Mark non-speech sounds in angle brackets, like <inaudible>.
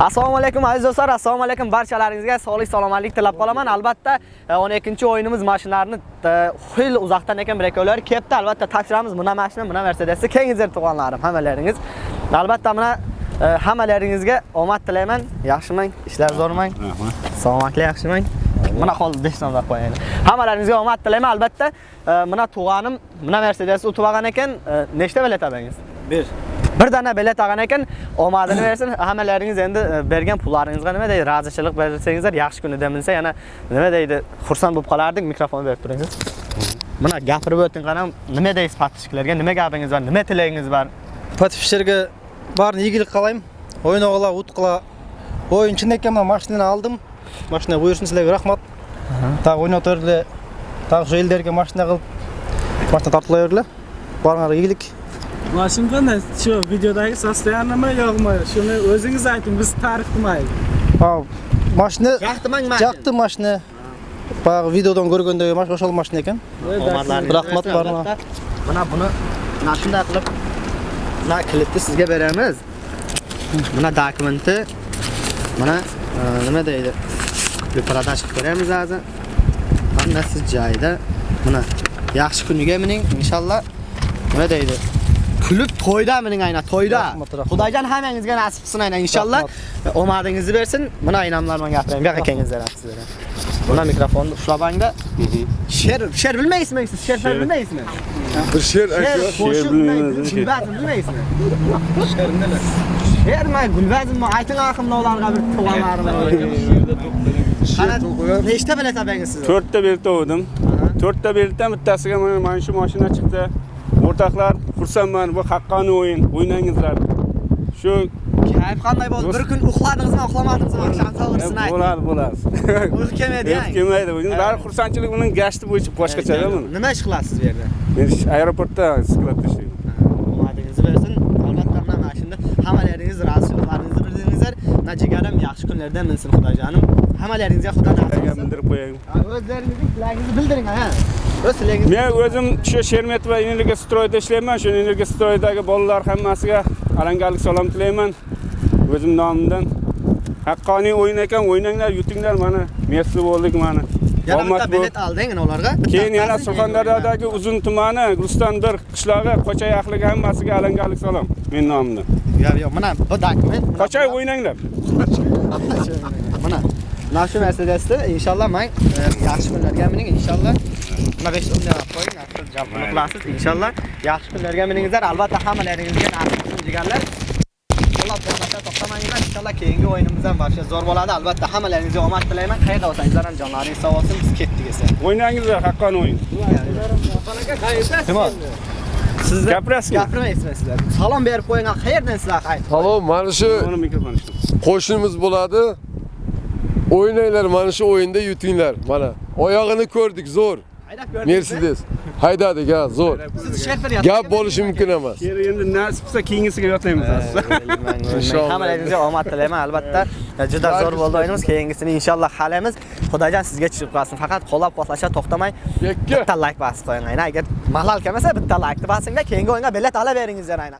Assalomu alaykum aziz do'stlar, assalomu alaykum barchalaringizga sog'lik salomatlik tilab qolaman. Albatta e, 12-o'yinimiz mashinalarni e, xil uzoqdan ekan brekovlar kelibdi. Albatta topshiramiz buna mashina, buna Mercedes. Kengizir tug'onlarim hammalaringiz. Albatta mana e, hammalaringizga omad tilayman. Yaxshimang, ishlar zo'rmang. Rahmat. Salomatlik yaxshimang. Mana hozir 5 nomlar qo'yaylik. Hammalaringizga omad tilayman. Albatta mana tug'anim, buna Mercedes utib olgan ekan. Nechta bilet oldingiz? 1. бір дана bilet алған екен омадын берсін хаммаларыңыз енді берген пуларыңызға неме дейді разышылық берсеңіздер жақсы күніде мінсе ана неме дейді хурсан болып қалардық микрофон беріп тұрыңыз мына гапырып өттің қанам неме дейсіз подписчиктерге неме бар неме тілегіңіз бар подписчиктерге барын игілік қалаймын ойнағыла ұтқыла ойын шын екен мына машинаны алдым машина бұйырсын сіздерге рахмат тағы ойнап тұреле тағы жүйелерге машина қылып машина тартыла беріле барыңарға ийгилик Mashin qanday? Shu videodagi состоянияmi yo'qmi? Shuni o'zingiz ayting, biz ta'rif qilmaylik. А, машина yoqdimang жакты машина баягы видеодон көргөндөй ошол машина экен omadlaringiz Rahmat bersin, barma. albatta. mana buni mana shunday qilib mana klipni sizga beramiz mana dokumenti mana e, nima deydi qilib продаж qilib beramiz hozir hammasi joyida mana yaxshi kuniga mining inshaalloh nima deydi kulib to'yda mining aynan to'yda. Rahmat, rahmat. xudojon hammangizga nasib qilsin aynan inshaalloh. Omadingizni bersin mana aynamlar bilan gapiraymi bu yoqqa kelingizlar sizlar buna mikrofonni ushlabangda she'r she'r bilmaysizmi siz? She'r she'r. bilmaysizmi? Bir she'r she'r aytıyor. qo'shiq bilmaymiz. gulbazm bilmaysizmi? she'rmi gulbazmmi ayting axim ularga bir tug'anlarim nechta bilet obangiz siz? 4 ta bilet oldim. 4 ta biletdan bittasiga mana mana shu mashina chiqdi. O'rtoqlar, xursandman. Bu haqqoniy o'yin. O'ynangizlar. Shu kayf qanday bo'ldi bir kun uxladingizmi uxlamadingizmi oqshom to'g'risini ayting bo'lar, bo'lar. <laughs> uyqu kelmaydi Hech kelmaydi. Buning bari xursandchilik uning gashti bo'yicha boshqacha-da buni. nima ish qilasiz bu yerda Men aeroportda skladda ishlayman. omadingizni bersin albatta mana mana shunda hammalaringiz roziliklaringizni bildingizlar najigarim yaxshi kunlarda minsin xudojonim hammalaringizga xudo nasib qilsin bildirib qo'yayim. o'zlaringizning tilagingizni bildiring ha Men o'zim shu Shermetova energiya stroyda ishlayman. Shu energiya stroyidagi bolalar hammasiga alangalik salom tilayman. O'zim nomimdan. Haqqoniy o'yin ekan, o'ynanglar, yutinglar mana. Merci bo'ldik mana. yana bitta bilet alding ularga Keyin yana Surxondaryodagi Uzun tumani, Guliston bir qishlog'i, Qo'chay ahliga hammasiga alangalik salom. Men nomimdan. yo'q yo'q mana bu dokument Qo'chay o'ynanglar. mana mana shu Mercedesni inshaalloh men e, yaxshi kunlarga mining inshaalloh mana 5 o'ndan qo'ying javob qilasiz inshaalloh yaxshi kunlarga miningizlar albatta hammalaringizga nasib qilsin jigarlar qo'llab quvvatlashda to'xtamanglar inshaalloh keyingi o'yinimiz ham boshqa zo'r bo'ladi albatta hammalaringizga omad tilayman qayerda bo'lsangizlar ham jonlaringiz sog' bo'lsin biz ketdik esa O'ynangizlar, haqqoniy o'yin. Timon sizni Gapirasizmi? gapirmaysizmi sizlar salom berib qo'ying qayerdan sizlar Salom, mana shu qo'shnimiz bo'ladi. O'ynanglar, mana shu o'yinda yutinglar. Mana oyog'ini ko'rdik, zo'r. Mercedes. Haydadik, ha, zo'r. siz shefer Gap bo'lishi mumkin emas. Yer endi nasib qilsa keyingisiga yotlaymiz. Inshaalloh. Hammalaringizga omad tilayman albatta. Juda zo'r bo'ldi o'yinimiz. Keyingisini inshaalloh halamiz. Xudojon sizga tushib qolsin. Faqat qo'llab-quvvatlashda to'xtamay Yakka. bitta like bosib qo'ying. Aynan agar malol kelmasa bitta like bosinglar, keyingi o'yinga bilet olaveringiz aynan.